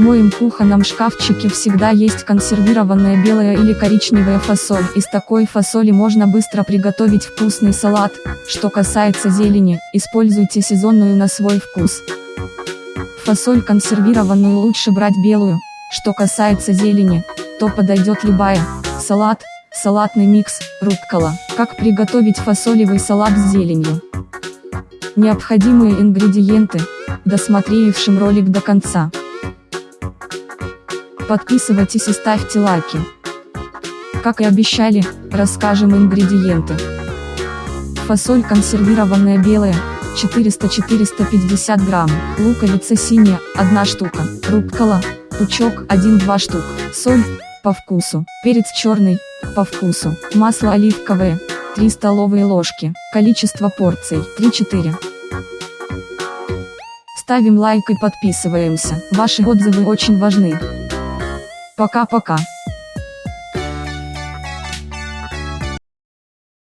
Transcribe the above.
моем кухонном шкафчике всегда есть консервированная белая или коричневая фасоль. Из такой фасоли можно быстро приготовить вкусный салат. Что касается зелени, используйте сезонную на свой вкус. Фасоль консервированную лучше брать белую. Что касается зелени, то подойдет любая. Салат, салатный микс, руккола. Как приготовить фасолевый салат с зеленью? Необходимые ингредиенты, досмотревшим ролик до конца. Подписывайтесь и ставьте лайки. Как и обещали, расскажем ингредиенты. Фасоль консервированная белая, 400-450 грамм, луковица синяя, 1 штука, руккола, пучок, 1-2 штук, соль, по вкусу, перец черный, по вкусу, масло оливковое, 3 столовые ложки, количество порций, 3-4. Ставим лайк и подписываемся, ваши отзывы очень важны. Пока-пока.